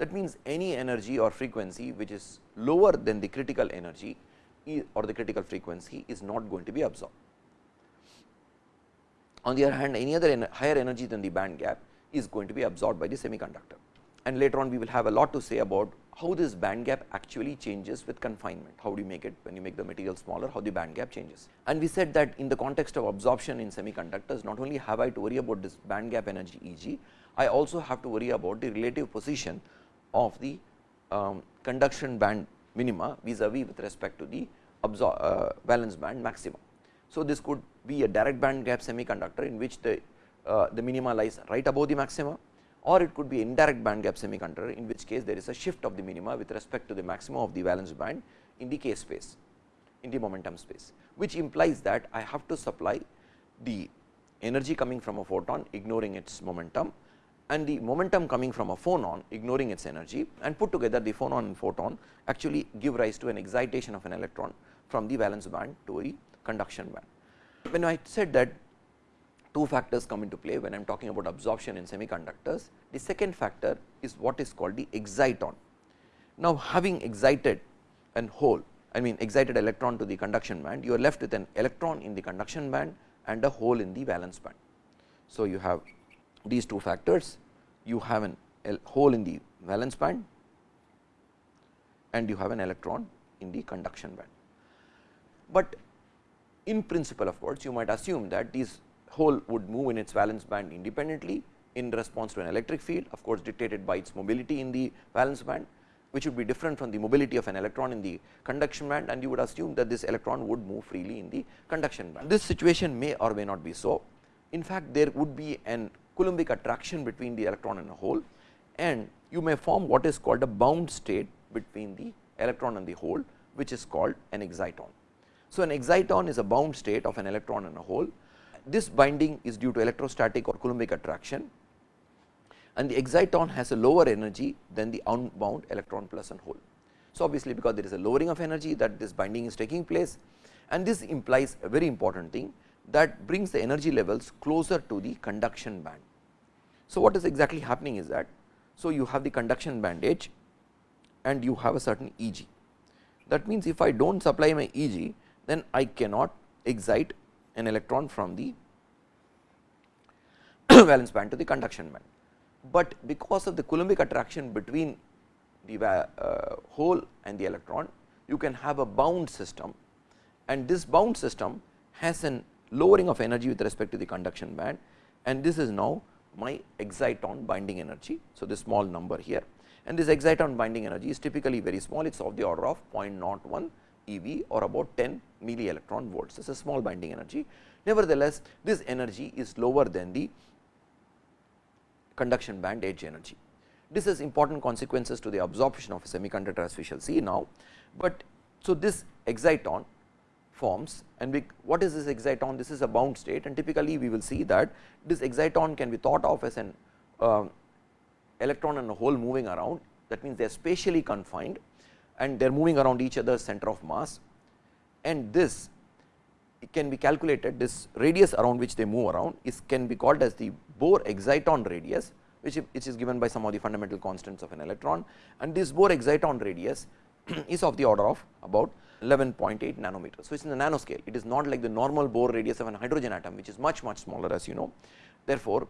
That means, any energy or frequency which is lower than the critical energy or the critical frequency is not going to be absorbed. On the other hand, any other higher energy than the band gap is going to be absorbed by the semiconductor. And later on we will have a lot to say about how this band gap actually changes with confinement. How do you make it when you make the material smaller, how the band gap changes. And we said that in the context of absorption in semiconductors, not only have I to worry about this band gap energy Eg, I also have to worry about the relative position of the um, conduction band minima vis-a-vis with respect to the uh, valence band maxima. So, this could be a direct band gap semiconductor in which the uh, the minima lies right above the maxima or it could be indirect band gap semiconductor in which case there is a shift of the minima with respect to the maxima of the valence band in the k space in the momentum space, which implies that I have to supply the energy coming from a photon ignoring its momentum and the momentum coming from a phonon ignoring its energy and put together the phonon and photon actually give rise to an excitation of an electron from the valence band to a conduction band. When I said that two factors come into play when I am talking about absorption in semiconductors. The second factor is what is called the exciton. Now, having excited an hole I mean excited electron to the conduction band, you are left with an electron in the conduction band and a hole in the valence band. So, you have these two factors, you have an hole in the valence band and you have an electron in the conduction band. But in principle of course, you might assume that these hole would move in its valence band independently in response to an electric field of course, dictated by its mobility in the valence band which would be different from the mobility of an electron in the conduction band and you would assume that this electron would move freely in the conduction band. This situation may or may not be so. In fact, there would be an Coulombic attraction between the electron and a hole and you may form what is called a bound state between the electron and the hole which is called an exciton. So, an exciton is a bound state of an electron and a hole this binding is due to electrostatic or Coulombic attraction and the exciton has a lower energy than the unbound electron plus and hole. So, obviously, because there is a lowering of energy that this binding is taking place and this implies a very important thing that brings the energy levels closer to the conduction band. So, what is exactly happening is that, so you have the conduction band edge and you have a certain E g. That means, if I do not supply my E g, then I cannot excite an electron from the valence band to the conduction band. But because of the Coulombic attraction between the uh, hole and the electron, you can have a bound system and this bound system has an lowering of energy with respect to the conduction band and this is now my exciton binding energy. So, this small number here and this exciton binding energy is typically very small, it is of the order of 0.01 eV or about 10 milli electron volts. This is a small binding energy. Nevertheless, this energy is lower than the conduction band edge energy. This has important consequences to the absorption of a semiconductor as we shall see now, but so this exciton forms and we, what is this exciton? This is a bound state and typically we will see that this exciton can be thought of as an uh, electron and a hole moving around. That means they are spatially confined and they are moving around each other's center of mass. And this can be calculated this radius around which they move around is can be called as the Bohr exciton radius which, which is given by some of the fundamental constants of an electron. And this Bohr exciton radius is of the order of about 11.8 nanometers. So, it is in the nanoscale it is not like the normal Bohr radius of an hydrogen atom which is much much smaller as you know. Therefore,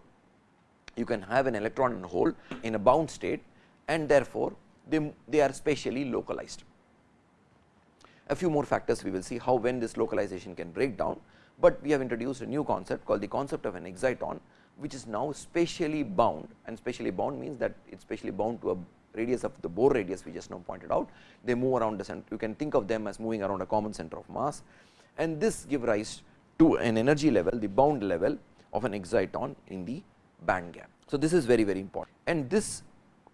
you can have an electron and hole in a bound state and therefore, they, they are spatially localized. A few more factors we will see how when this localization can break down, but we have introduced a new concept called the concept of an exciton which is now spatially bound and spatially bound means that it is spatially bound to a radius of the Bohr radius we just now pointed out. They move around the center, you can think of them as moving around a common center of mass and this give rise to an energy level, the bound level of an exciton in the band gap. So, this is very very important and this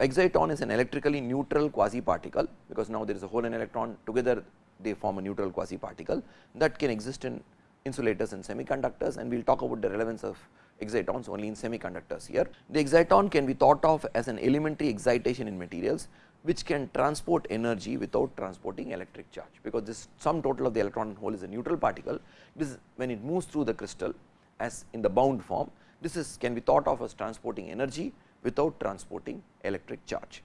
exciton is an electrically neutral quasi particle because now there is a hole and electron together they form a neutral quasi particle that can exist in insulators and semiconductors and we will talk about the relevance of excitons only in semiconductors here. The exciton can be thought of as an elementary excitation in materials which can transport energy without transporting electric charge, because this sum total of the electron hole is a neutral particle. This when it moves through the crystal as in the bound form, this is can be thought of as transporting energy without transporting electric charge.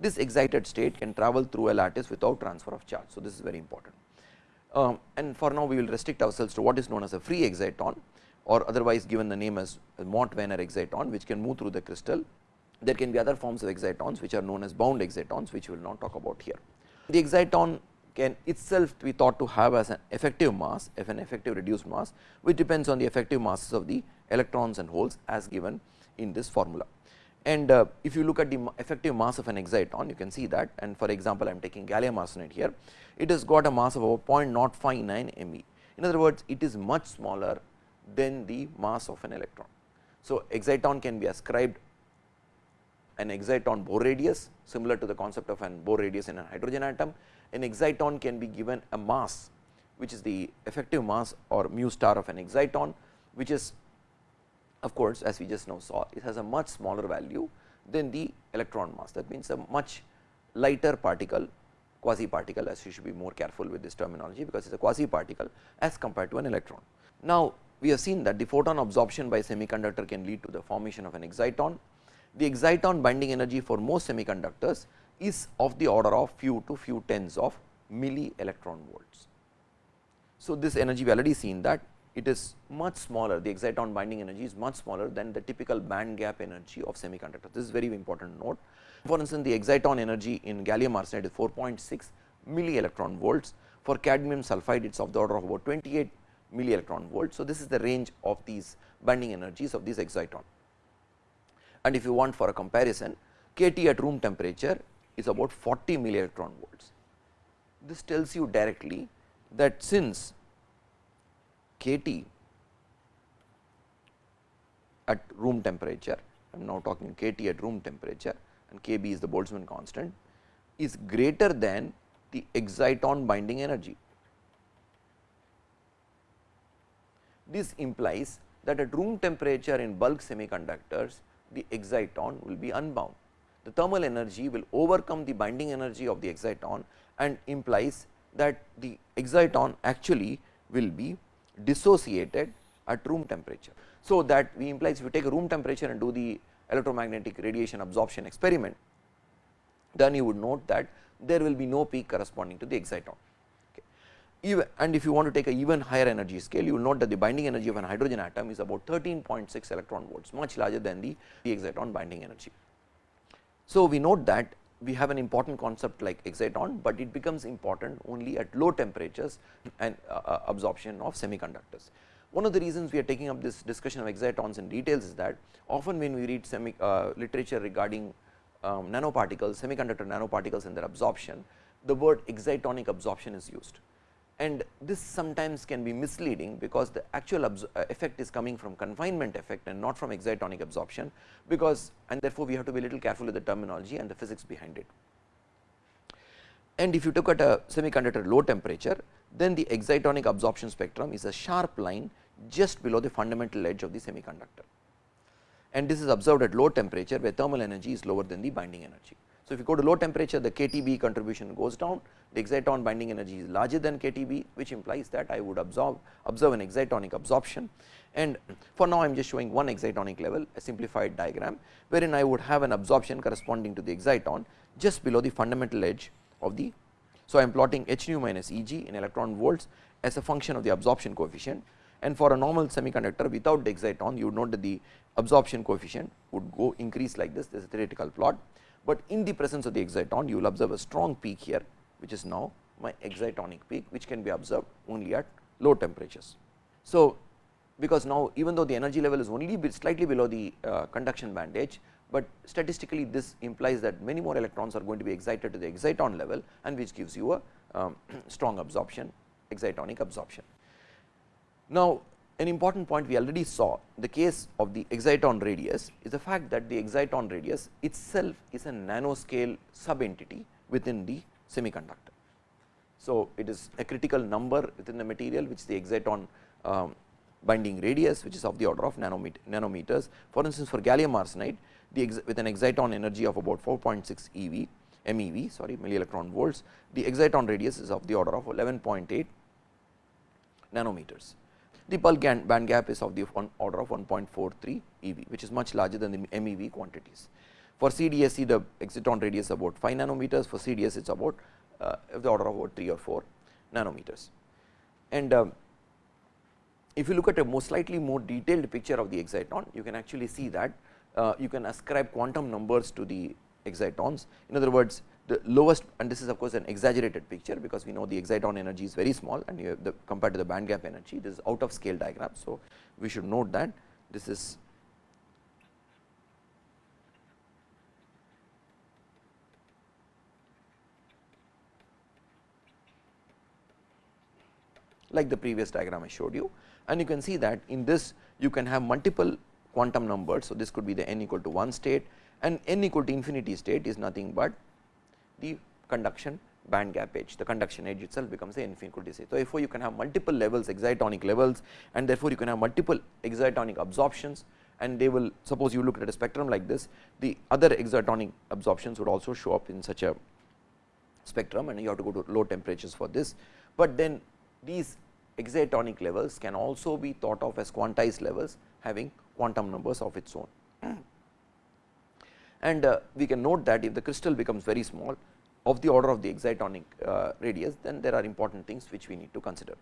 This excited state can travel through a lattice without transfer of charge. So, this is very important. Um, and for now we will restrict ourselves to what is known as a free exciton or otherwise given the name as Mott-Wannier exciton which can move through the crystal. There can be other forms of excitons which are known as bound excitons which we will not talk about here. The exciton can itself be thought to have as an effective mass if an effective reduced mass which depends on the effective masses of the electrons and holes as given in this formula. And uh, if you look at the effective mass of an exciton you can see that and for example, I am taking gallium arsenide here it has got a mass of about 0.059 ME. In other words, it is much smaller than the mass of an electron. So, exciton can be ascribed an exciton Bohr radius similar to the concept of an Bohr radius in a hydrogen atom. An exciton can be given a mass which is the effective mass or mu star of an exciton which is of course, as we just now saw it has a much smaller value than the electron mass that means a much lighter particle quasi particle as you should be more careful with this terminology because it is a quasi particle as compared to an electron. Now, we have seen that the photon absorption by semiconductor can lead to the formation of an exciton. The exciton binding energy for most semiconductors is of the order of few to few tens of milli electron volts. So, this energy we already seen that it is much smaller the exciton binding energy is much smaller than the typical band gap energy of semiconductors. This is very important note. For instance, the exciton energy in gallium arsenide is 4.6 milli electron volts for cadmium sulphide it is of the order of about 28 milli electron volts. So, this is the range of these binding energies of this exciton. And if you want for a comparison kT at room temperature is about 40 milli electron volts. This tells you directly that since kT at room temperature, I am now talking kT at room temperature and Kb is the Boltzmann constant is greater than the exciton binding energy. This implies that at room temperature in bulk semiconductors the exciton will be unbound. The thermal energy will overcome the binding energy of the exciton and implies that the exciton actually will be dissociated at room temperature. So, that we implies if you take a room temperature and do the electromagnetic radiation absorption experiment, then you would note that there will be no peak corresponding to the exciton. Okay. Even, and if you want to take a even higher energy scale, you will note that the binding energy of an hydrogen atom is about 13.6 electron volts, much larger than the, the exciton binding energy. So, we note that we have an important concept like exciton, but it becomes important only at low temperatures and uh, uh, absorption of semiconductors. One of the reasons we are taking up this discussion of excitons in details is that often when we read semi uh, literature regarding um, nanoparticles, semiconductor nanoparticles and their absorption, the word excitonic absorption is used and this sometimes can be misleading because the actual uh, effect is coming from confinement effect and not from excitonic absorption because and therefore, we have to be a little careful with the terminology and the physics behind it. And if you look at a semiconductor low temperature then the excitonic absorption spectrum is a sharp line just below the fundamental edge of the semiconductor and this is observed at low temperature where thermal energy is lower than the binding energy. So, if you go to low temperature the KTB contribution goes down. The exciton binding energy is larger than KTB which implies that I would absorb observe an excitonic absorption. And for now I am just showing one excitonic level a simplified diagram wherein I would have an absorption corresponding to the exciton just below the fundamental edge of the. So, I am plotting h nu minus E g in electron volts as a function of the absorption coefficient. And for a normal semiconductor without the exciton you would note that the absorption coefficient would go increase like this. This is a theoretical plot, but in the presence of the exciton you will observe a strong peak here which is now my excitonic peak which can be observed only at low temperatures. So, because now even though the energy level is only slightly below the uh, conduction band edge, but statistically this implies that many more electrons are going to be excited to the exciton level and which gives you a um, strong absorption excitonic absorption. Now, an important point we already saw the case of the exciton radius is the fact that the exciton radius itself is a nanoscale sub entity within the semiconductor. So, it is a critical number within the material which the exciton um, binding radius which is of the order of nanometers. For instance, for gallium arsenide the with an exciton energy of about 4.6 EV MeV sorry milli electron volts the exciton radius is of the order of 11.8 nanometers. The bulk band gap is of the order of 1.43 EV which is much larger than the MeV quantities. For CDSE the exciton radius about 5 nanometers for CDS it is about uh, the order of about 3 or 4 nanometers. And um, if you look at a more slightly more detailed picture of the exciton, you can actually see that uh, you can ascribe quantum numbers to the excitons. In other words, the lowest and this is of course an exaggerated picture because we know the exciton energy is very small and you have the compared to the band gap energy this is out of scale diagram. So, we should note that this is like the previous diagram I showed you and you can see that in this you can have multiple quantum numbers. So, this could be the n equal to 1 state and n equal to infinity state is nothing but the conduction band gap edge the conduction edge itself becomes the infinity state. So, therefore, you can have multiple levels excitonic levels and therefore, you can have multiple excitonic absorptions and they will suppose you look at a spectrum like this the other excitonic absorptions would also show up in such a spectrum and you have to go to low temperatures for this, but then these excitonic levels can also be thought of as quantized levels having quantum numbers of its own. And uh, we can note that if the crystal becomes very small of the order of the excitonic uh, radius, then there are important things which we need to consider.